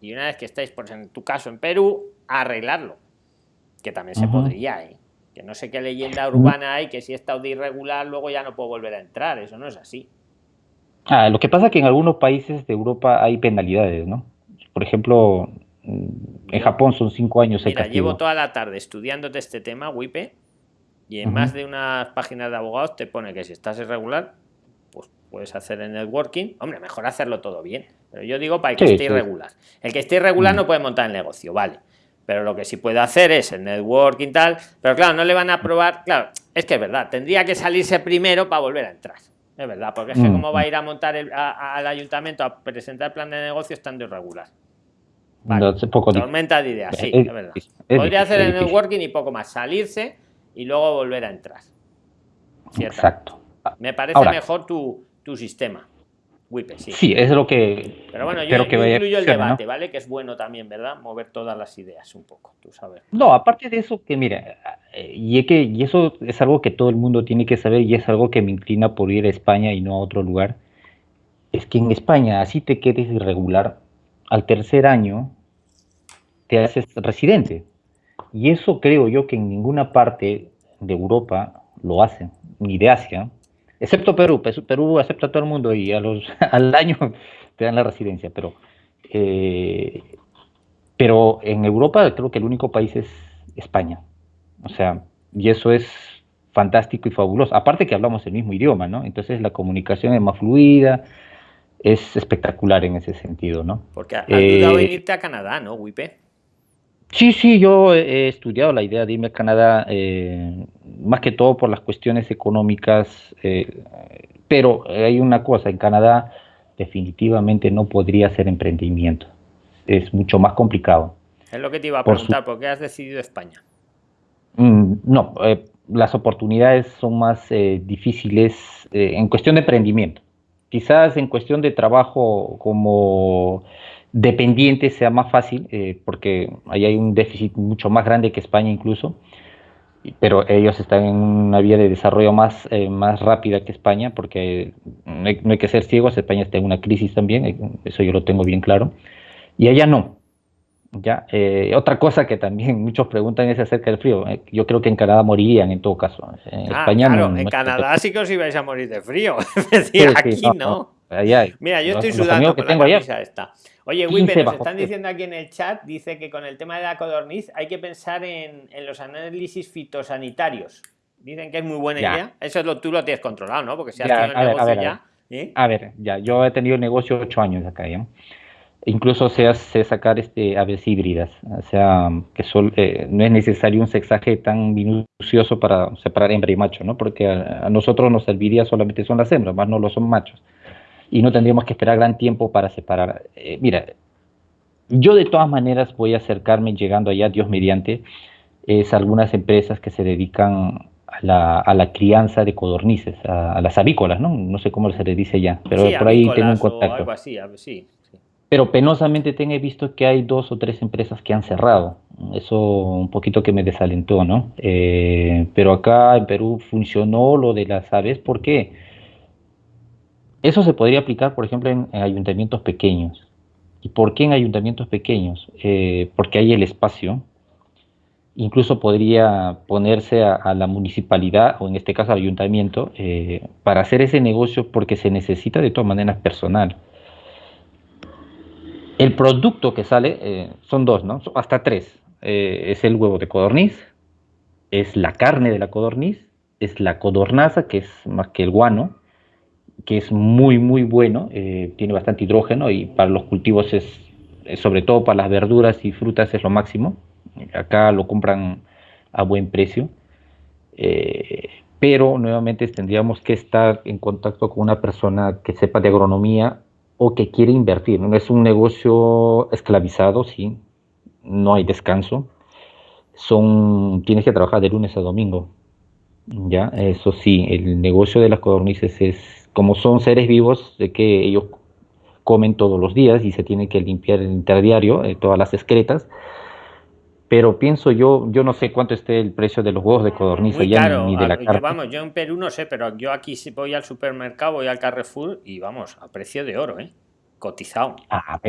y una vez que estáis, por en tu caso en Perú, arreglarlo. Que también se podría, ¿eh? Que no sé qué leyenda urbana hay, que si he estado de irregular, luego ya no puedo volver a entrar. Eso no es así. Ah, lo que pasa es que en algunos países de Europa hay penalidades, ¿no? Por ejemplo, en Japón son cinco años. Mira, llevo toda la tarde estudiándote este tema, WIPE, y en más de unas páginas de abogados te pone que si estás irregular, pues puedes hacer el networking. Hombre, mejor hacerlo todo bien. Pero yo digo para el que esté irregular. El que esté irregular mm. no puede montar el negocio, vale. Pero lo que sí puede hacer es el networking tal. Pero claro, no le van a probar. Claro, es que es verdad, tendría que salirse primero para volver a entrar. Es verdad, porque es que mm. cómo va a ir a montar al ayuntamiento a presentar el plan de negocio estando irregular. Vale. Tormenta de ideas, sí, es, verdad. Podría hacer el networking y poco más. Salirse y luego volver a entrar. Exacto. Me parece mejor tu, tu sistema. sí. sí. es lo que. Pero bueno, yo, que incluyo el debate, ¿vale? Que es bueno también, ¿verdad? Mover todas las ideas un poco, tú sabes. No, aparte de eso, que mira, eh, y, que, y eso es algo que todo el mundo tiene que saber y es algo que me inclina por ir a España y no a otro lugar. Es que en España, así te quedes irregular, al tercer año te haces residente. Y eso creo yo que en ninguna parte de Europa lo hacen, ni de Asia, excepto Perú. Perú acepta a todo el mundo y a los, al año te dan la residencia, pero, eh, pero en Europa creo que el único país es España. O sea, y eso es fantástico y fabuloso. Aparte que hablamos el mismo idioma, ¿no? Entonces la comunicación es más fluida, es espectacular en ese sentido, ¿no? Porque has dudado en irte a Canadá, ¿no, Wipe? Sí, sí, yo he estudiado la idea de irme a Canadá, eh, más que todo por las cuestiones económicas, eh, pero hay una cosa, en Canadá definitivamente no podría hacer emprendimiento, es mucho más complicado. Es lo que te iba a preguntar, por, qué has decidido España? Mm, no, eh, las oportunidades son más difíciles en cuestión de emprendimiento. Quizás en cuestión de trabajo como dependiente sea más fácil, eh, porque ahí hay un déficit mucho más grande que España incluso, pero ellos están en una vía de desarrollo más, eh, más rápida que España, porque no hay, que ser ciegos, España está en una crisis también, eh, eso yo lo tengo bien claro, y allá no. Ya, otra cosa que también muchos preguntan es acerca del frío. Yo creo que en Canadá morirían en todo caso. En ah, España no, en Canadá sí que os ibais a morir de frío. aquí no. Mira, yo estoy sudando con la camisa esta. Oye, Wipe, nos están diciendo aquí en el chat, dice que con el tema de la codorniz hay que pensar en, los análisis fitosanitarios. Dicen que es muy buena idea. Eso lo, tú lo tienes controlado, ¿no? Porque si has tenido el negocio ver, ya. A ver, ya, yo he tenido el negocio ocho años acá, ¿ya? Incluso sé, sacar este, aves híbridas, o sea, que eh, no es necesario un sexaje tan minucioso para separar hembra y macho, ¿no? Porque a, a nosotros nos serviría solamente son las hembras, más no lo son machos y no tendríamos que esperar gran tiempo para separar. Eh, mira, yo de todas maneras voy a acercarme llegando allá, Dios mediante, es algunas empresas que se dedican a la, a la crianza de codornices, a, las avícolas, ¿no? No sé cómo se les dice ya, pero por ahí tengo un contacto. Pero penosamente tengo visto que hay dos o tres empresas que han cerrado. Eso un poquito que me desalentó, ¿no? Eh, pero acá en Perú funcionó lo de las aves. ¿Por qué? Eso se podría aplicar, por ejemplo, en, ayuntamientos pequeños. ¿Y por qué en ayuntamientos pequeños? Eh, porque hay el espacio incluso podría ponerse a, la municipalidad o en este caso al ayuntamiento eh, para hacer ese negocio porque se necesita de todas maneras personal. El producto que sale eh, son dos, ¿no? Hasta tres. Es el huevo de codorniz, es la carne de la codorniz, es la codornaza, que es más que el guano, que es muy, muy bueno, tiene bastante hidrógeno y para los cultivos es, sobre todo para las verduras y frutas, es lo máximo acá lo compran a buen precio, eh, pero nuevamente tendríamos que estar en contacto con una persona que sepa de agronomía o que quiere invertir. No es un negocio esclavizado, sí, no hay descanso. Son, tienes que trabajar de lunes a domingo. Ya, eso sí, el negocio de las codornices es, como son seres vivos, de que ellos comen todos los días y se tiene que limpiar el interdiario, eh, todas las excretas, pero pienso yo, yo no sé cuánto esté el precio de los huevos de codorniz ya ni, de la carne. Vamos, yo en Perú no sé, pero yo aquí si voy al supermercado, voy al Carrefour y vamos, a precio de oro, ¿eh? Cotizado. Ah,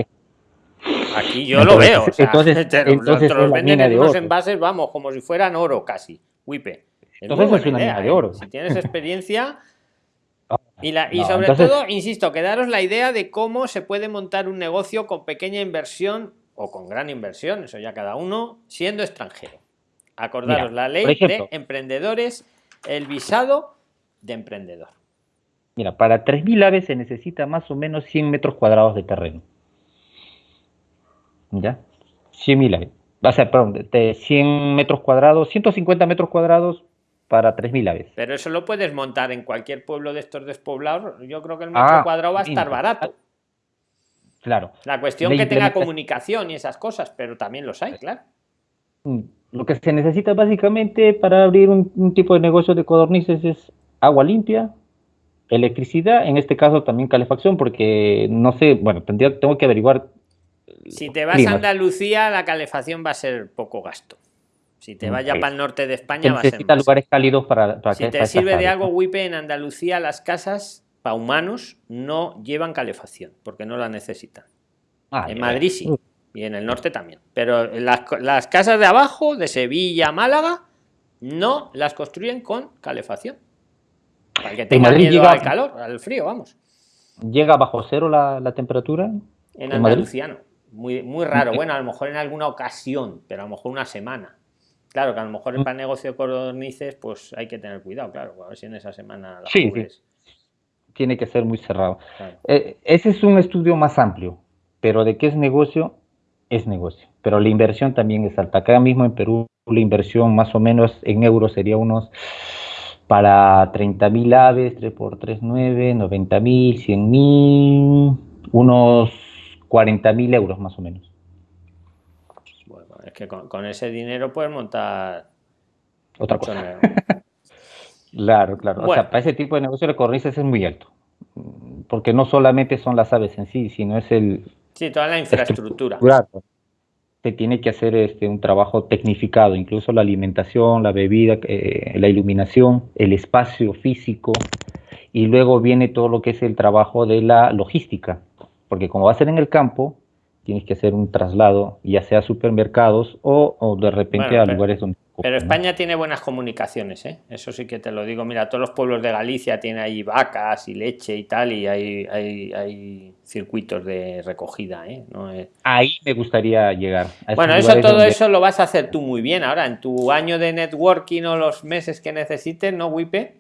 Aquí yo lo veo. entonces, entonces los venden en unos envases, vamos, como si fueran oro casi. Wipe. entonces es una mina de ¿eh? oro. Si tienes experiencia. Y, la, y sobre todo, insisto, que daros la idea de cómo se puede montar un negocio con pequeña inversión o con gran inversión, eso ya cada uno, siendo extranjero. Acordaros la ley de emprendedores, el visado de emprendedor. Mira, para 3.000 aves se necesita más o menos 100 metros cuadrados de terreno. ¿Ya? 100.000 aves. Va a ser, perdón, de 100 metros cuadrados, 150 metros cuadrados para 3.000 aves. Pero eso lo puedes montar en cualquier pueblo de estos despoblados. Yo creo que el metro ah, cuadrado va a estar barato. Claro. La cuestión que tenga comunicación y esas cosas, pero también los hay, claro. Mm, lo que se necesita básicamente para abrir un, tipo de negocio de codornices es agua limpia, electricidad, en este caso también calefacción, porque no sé, bueno, tendría, tengo que averiguar. Si te vas a Andalucía, la calefacción va a ser poco gasto. Si te vayas para el norte de España, va a ser. lugares cálidos para, para Si te sirve de algo, Wipe, en Andalucía las casas para humanos no llevan calefacción porque no la necesitan. Ah, en Madrid sí y en el norte también. Pero las, casas de abajo, de Sevilla, Málaga, no las construyen con calefacción. Para que tenga miedo al calor, al frío, vamos. ¿Llega bajo cero la, temperatura? En, Andaluciano. Muy, muy raro. Bueno, a lo mejor en alguna ocasión, pero a lo mejor una semana. Claro que a lo mejor mm. el negocio de cordonices, pues hay que tener cuidado, claro, a ver si en esa semana sí, tiene que ser muy cerrado. Eh, ese es un estudio más amplio, pero de qué es negocio, es negocio. Pero la inversión también es alta. Acá mismo en Perú la inversión más o menos en euros sería unos para 30 mil aves, 3 por 3, 9, 90 mil, 100 mil, unos 40 mil euros más o menos. Es que con, ese dinero puedes montar otra cosa. Claro, claro. O sea, para ese tipo de negocio de cornices es muy alto. Porque no solamente son las aves en sí, sino es el... Sí, toda la infraestructura. Se tiene que hacer este, un trabajo tecnificado, incluso la alimentación, la bebida, eh, la iluminación, el espacio físico, y luego viene todo lo que es el trabajo de la logística, porque como va a ser en el campo, tienes que hacer un traslado, ya sea a supermercados o, de repente a lugares donde pero España tiene buenas comunicaciones, ¿eh? eso sí que te lo digo. Mira, todos los pueblos de Galicia tienen ahí vacas y leche y tal, y hay, hay, circuitos de recogida. ¿eh? Ahí me gustaría llegar. bueno, eso todo eso lo vas a hacer tú muy bien. Ahora, en tu año de networking o los meses que necesites, ¿no, Wipe?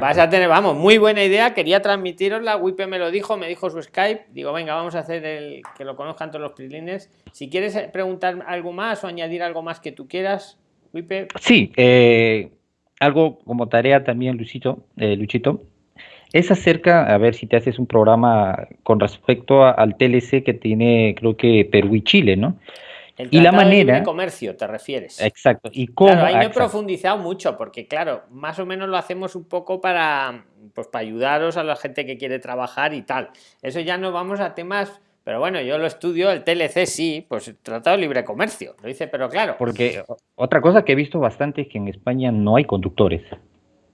Vas a tener, vamos, muy buena idea. Quería transmitiros la Wipe me lo dijo, me dijo su Skype. Digo, venga, vamos a hacer el que lo conozcan todos los prislines. Si quieres preguntar algo más o añadir algo más que tú quieras, Sí, eh, algo como tarea también, Luchito, eh, Luchito, es acerca, a ver si te haces un programa con respecto al TLC que tiene, creo que Perú y Chile, ¿no? Y la manera. De comercio, te refieres. Exacto. Y cómo. ahí no he profundizado mucho, porque, claro, más o menos lo hacemos un poco para, pues, para ayudaros a la gente que quiere trabajar y tal. Eso ya no vamos a temas pero bueno, yo lo estudio, el TLC sí, pues Tratado de Libre Comercio, lo dice, pero claro. Porque otra cosa que he visto bastante es que en España no hay conductores.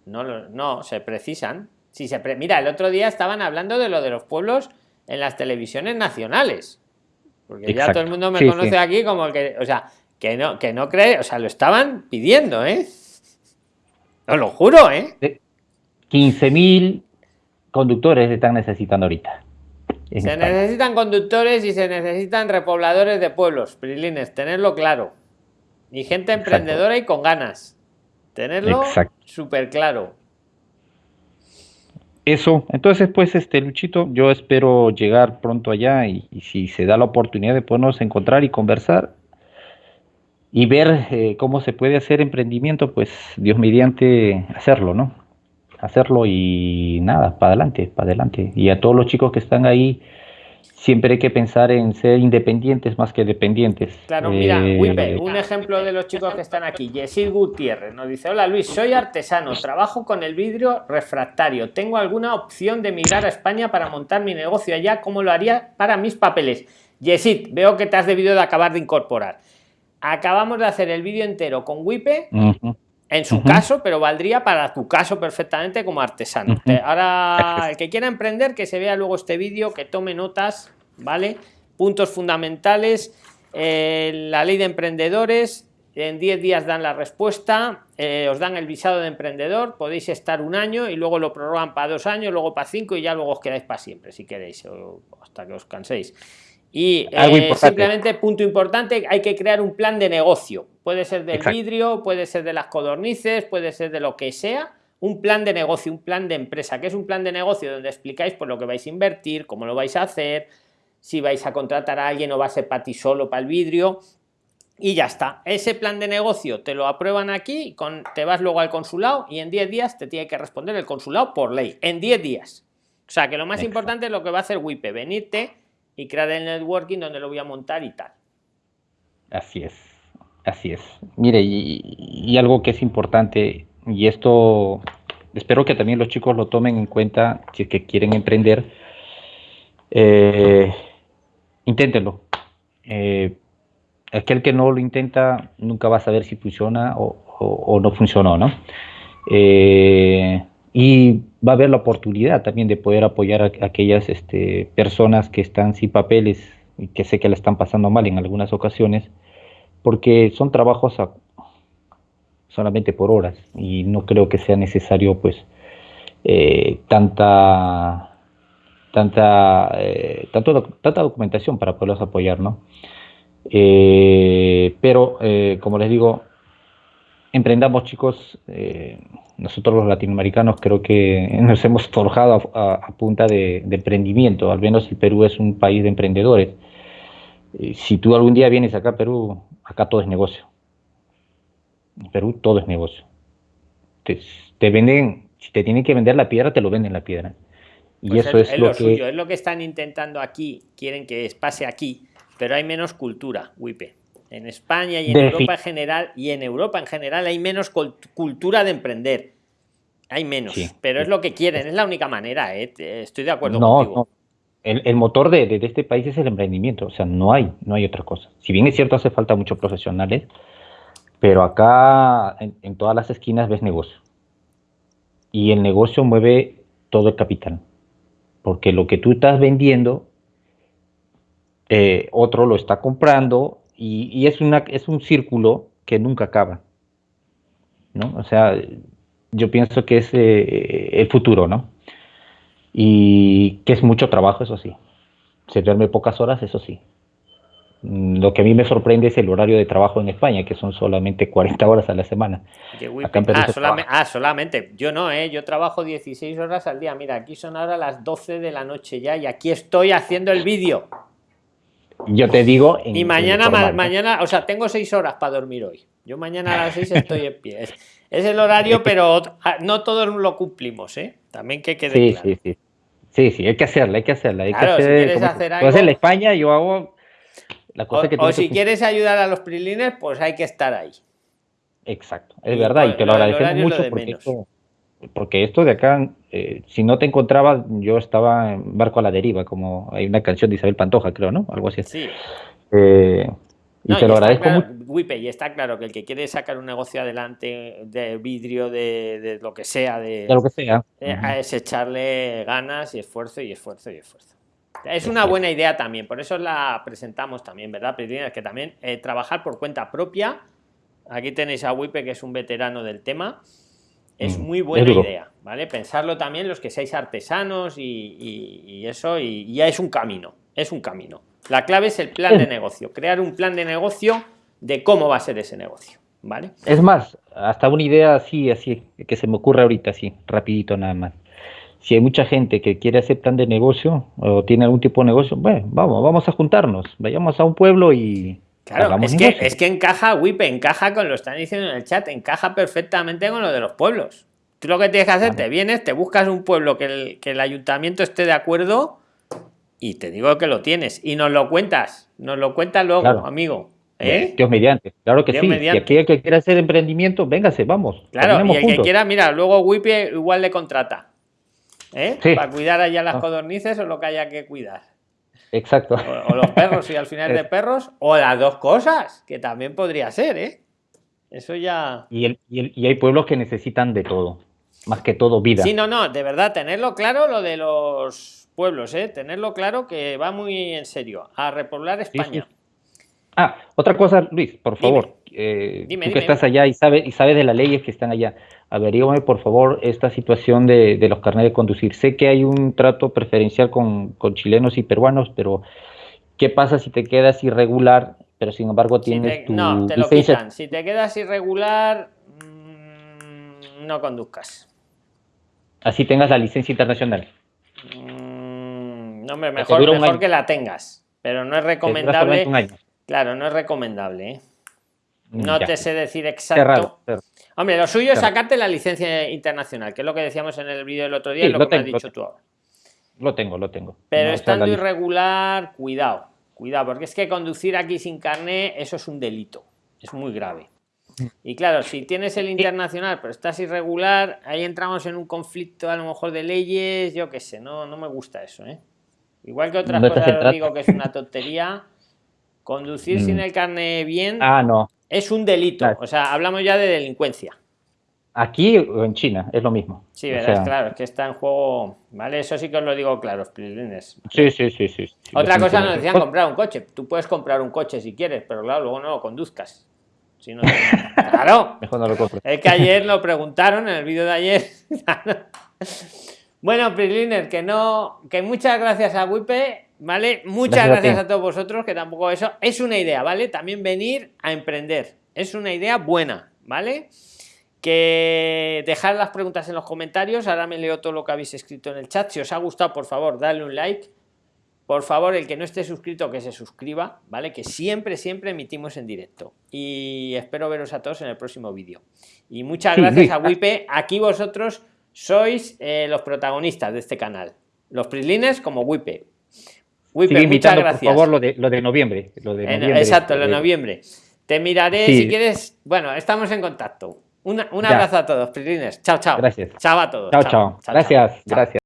No, no, se precisan. Si se Mira, el otro día estaban hablando de lo de los pueblos en las televisiones nacionales. Porque ya todo el mundo me conoce aquí como el que, o sea, Que no, que no cree, o sea, lo estaban pidiendo, ¿eh? Os lo juro, ¿eh? 15.000 conductores están necesitando ahorita. Se necesitan conductores y se necesitan repobladores de pueblos, Prilines, tenerlo claro. Y gente emprendedora y con ganas. Tenerlo súper claro. Eso, entonces pues este Luchito, yo espero llegar pronto allá y, si se da la oportunidad de podernos encontrar y conversar y ver eh, cómo se puede hacer emprendimiento, pues Dios mediante hacerlo, ¿no? Hacerlo y nada, para adelante, para adelante. Y a todos los chicos que están ahí, siempre hay que pensar en ser independientes más que dependientes. Claro, mira, eh, un ejemplo de los chicos que están aquí. Yesid Gutiérrez nos dice, hola Luis, soy artesano, trabajo con el vidrio refractario. ¿Tengo alguna opción de emigrar a España para montar mi negocio allá? ¿Cómo lo haría para mis papeles? Yesid, veo que te has debido de acabar de incorporar. Acabamos de hacer el vídeo entero con Wipe. En su caso, pero valdría para tu caso perfectamente como artesano. Ahora, el que quiera emprender, que se vea luego este vídeo, que tome notas, ¿vale? Puntos fundamentales, eh, la ley de emprendedores, en 10 días dan la respuesta, eh, os dan el visado de emprendedor, podéis estar un año y luego lo prorrogan para dos años, luego para cinco y ya luego os quedáis para siempre, si queréis, hasta que os canséis. Y eh, simplemente, punto importante, hay que crear un plan de negocio. Puede ser del vidrio, puede ser de las codornices, puede ser de lo que sea. Un plan de negocio, un plan de empresa, que es un plan de negocio donde explicáis por lo que vais a invertir, cómo lo vais a hacer, si vais a contratar a alguien o va a ser para ti solo, para el vidrio. Y ya está. Ese plan de negocio te lo aprueban aquí, con, te vas luego al consulado y en 10 días te tiene que responder el consulado por ley. En 10 días. O sea que lo más importante es lo que va a hacer WIPE, venirte y crear el networking donde lo voy a montar y tal. Así es, así es. Mire, y, algo que es importante, y esto espero que también los chicos lo tomen en cuenta si es que quieren emprender, eh, inténtenlo. Eh, aquel que no lo intenta nunca va a saber si funciona o, no funcionó, ¿no? Eh, y va a haber la oportunidad también de poder apoyar a, aquellas este, personas que están sin papeles y que sé que la están pasando mal en algunas ocasiones, porque son trabajos solamente por horas y no creo que sea necesario pues eh, tanta tanta eh, tanto, tanta documentación para poderlos apoyar, ¿no? Eh, pero como les digo, emprendamos chicos nosotros los latinoamericanos creo que nos hemos forjado a, punta de, emprendimiento, al menos el Perú es un país de emprendedores. Si tú algún día vienes acá a Perú, acá todo es negocio. En Perú todo es negocio. Te, venden, si te tienen que vender la piedra, te lo venden la piedra. Y pues eso es, lo, que... es lo que están intentando aquí, quieren que pase aquí, pero hay menos cultura, Wipe. En España y en Europa en general y en Europa en general hay menos cultura de emprender. Hay menos, pero es lo que quieren, es la única manera, ¿eh? estoy de acuerdo contigo. No. El, motor de, este país es el emprendimiento, o sea, no hay, no hay otra cosa. Si bien es cierto, hace falta muchos profesionales, pero acá en, todas las esquinas ves negocio. Y el negocio mueve todo el capital, porque lo que tú estás vendiendo, eh, otro lo está comprando y, es, una, es un círculo que nunca acaba. ¿no? O sea, yo pienso que es eh, el futuro, ¿no? Y que es mucho trabajo, eso sí. Se duerme pocas horas, eso sí. Mm, lo que a mí me sorprende es el horario de trabajo en España, que son solamente 40 horas a la semana. ah, ah, solamente. Yo no, ¿eh? Yo trabajo 16 horas al día. Mira, aquí son ahora las 12 de la noche ya y aquí estoy haciendo el vídeo. Yo te digo. y mañana, mañana, o sea, tengo seis horas para dormir hoy. Yo mañana a las seis estoy en pie. Es, el horario, pero ah, no todos lo cumplimos, ¿eh? También que quede sí, Sí, sí. Sí, sí, hay que hacerla, hay que hacerla. Hay que hacer, si quieres hacer algo, en España, yo hago la cosa o, que O si quieres ayudar a los prilines, pues hay que estar ahí. Exacto, es verdad, y te lo, agradecemos mucho porque porque esto de acá, eh, si no te encontraba, yo estaba en barco a la deriva, como hay una canción de Isabel Pantoja, creo, ¿no? Algo así. Sí. Eh, y te lo agradezco mucho. Wipe, y está claro que el que quiere sacar un negocio adelante de vidrio, de, lo que sea, de, lo que sea, eh, es echarle ganas y esfuerzo y esfuerzo y esfuerzo. Es una buena idea también, por eso la presentamos también, ¿verdad, Es Que también eh, trabajar por cuenta propia. Aquí tenéis a Wipe, que es un veterano del tema. Es mm, muy buena idea, ¿vale? Pensarlo también los que seáis artesanos y, eso, y ya es un camino, es un camino. La clave es el plan de negocio, crear un plan de negocio de cómo va a ser ese negocio, ¿vale? Es más, hasta una idea así, así, que se me ocurre ahorita, así, rapidito nada más si hay mucha gente que quiere hacer plan de negocio o tiene algún tipo de negocio, bueno, vamos, vamos a juntarnos, vayamos a un pueblo y Claro, es que, es que encaja, WIP, encaja con lo están diciendo en el chat, encaja perfectamente con lo de los pueblos. Tú lo que tienes que hacer, te vienes, te buscas un pueblo que el, que el ayuntamiento esté de acuerdo y te digo que lo tienes. Y nos lo cuentas, nos lo cuentas luego, amigo. ¿Eh? Dios mediante, claro que sí. Y aquel que quiera hacer emprendimiento, véngase, vamos. Claro, y el que quiera, mira, luego WIP igual le contrata. ¿eh? Para cuidar allá las ah. codornices o lo que haya que cuidar. Exacto. O, los perros y al final de perros, o las dos cosas, que también podría ser, ¿eh? Eso ya. Y, y, hay pueblos que necesitan de todo, más que todo vida. Sí, no, no, de verdad, tenerlo claro lo de los pueblos, ¿eh? Tenerlo claro que va muy en serio, a repoblar España. Ah, otra cosa, Luis, por favor. Eh, tú que estás allá y sabes, y sabes de las leyes que están allá averígame por favor esta situación de, los carnes de conducir. Sé que hay un trato preferencial con, chilenos y peruanos, pero ¿qué pasa si te quedas irregular, pero sin embargo tienes tu No, te lo quitan. Si te quedas irregular, mm, no conduzcas. Así tengas la licencia internacional. Mm, no, mejor, mejor que la tengas, pero no es recomendable. Claro, no es recomendable. ¿eh? No te sé decir exacto. Hombre, lo suyo es sacarte la licencia internacional, que es lo que decíamos en el vídeo del otro día y lo, que me has dicho tú ahora. Lo tengo, lo tengo. Pero estando irregular, cuidado, cuidado, porque es que conducir aquí sin carné, eso es un delito, es muy grave. Y claro, si tienes el internacional, pero estás irregular, ahí entramos en un conflicto a lo mejor de leyes, yo qué sé, no, no me gusta eso, ¿eh? Igual que otras cosas digo que es una tontería, conducir sin mm. el carné bien. Ah, no. Es un delito, o sea, hablamos ya de delincuencia. Aquí o en China, es lo mismo. Sí, verdad, claro, es que está en juego, ¿vale? Eso sí que os lo digo claro, Sí, sí, sí, sí. Otra cosa nos decían comprar un coche. Tú puedes comprar un coche si quieres, pero claro, luego no lo conduzcas. Si no, claro. Mejor no lo Es que ayer lo preguntaron en el vídeo de ayer. bueno, Prisliner, que no, que muchas gracias a Wipe ¿vale? Muchas gracias, a, todos vosotros, que tampoco eso es una idea, ¿vale? También venir a emprender, es una idea buena, ¿vale? Que dejar las preguntas en los comentarios, ahora me leo todo lo que habéis escrito en el chat, si os ha gustado, por favor, dale un like, por favor, el que no esté suscrito, que se suscriba, ¿vale? Que siempre, siempre emitimos en directo. Y espero veros a todos en el próximo vídeo. Y muchas gracias a Wipe. Aquí vosotros sois eh, los protagonistas de este canal. Los Prislines como Wipe. Wipe, muchas gracias. Por favor, lo de, lo de noviembre. Lo de exacto, lo de noviembre. Te miraré si quieres. Bueno, estamos en contacto. un abrazo a todos, Prislines. Chao, chao. Gracias. Chao a todos. chao. chao. chao gracias, gracias.